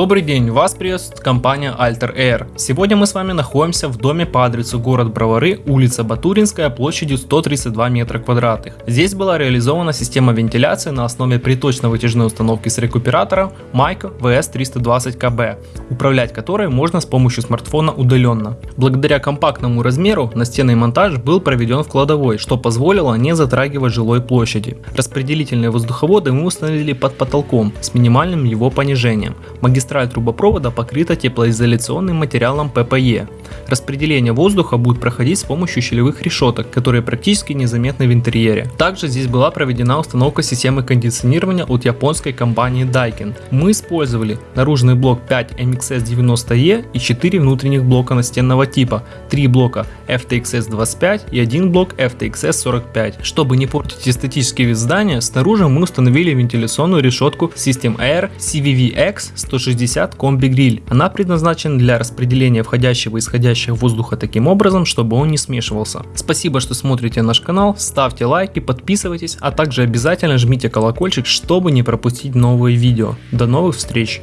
Добрый день, вас приветствует компания Alter Air. Сегодня мы с вами находимся в доме по адресу город Бровары, улица Батуринская, площадью 132 метра квадратных. Здесь была реализована система вентиляции на основе приточно-вытяжной установки с рекуператором Майко VS320KB, управлять которой можно с помощью смартфона удаленно. Благодаря компактному размеру настенный монтаж был проведен в кладовой, что позволило не затрагивать жилой площади. Распределительные воздуховоды мы установили под потолком с минимальным его понижением. Магистраль трубопровода покрыта теплоизоляционным материалом ППЕ. Распределение воздуха будет проходить с помощью щелевых решеток, которые практически незаметны в интерьере. Также здесь была проведена установка системы кондиционирования от японской компании Daikin. Мы использовали наружный блок 5 MXS90E и 4 внутренних блока настенного типа, 3 блока FTXS25 и 1 блок FTXS45. Чтобы не портить эстетический вид здания, снаружи мы установили вентиляционную решетку System Air CVVX 160 Combi Grill. Она предназначена для распределения входящего и исходящего воздуха таким образом, чтобы он не смешивался. Спасибо, что смотрите наш канал, ставьте лайки, подписывайтесь, а также обязательно жмите колокольчик, чтобы не пропустить новые видео. До новых встреч!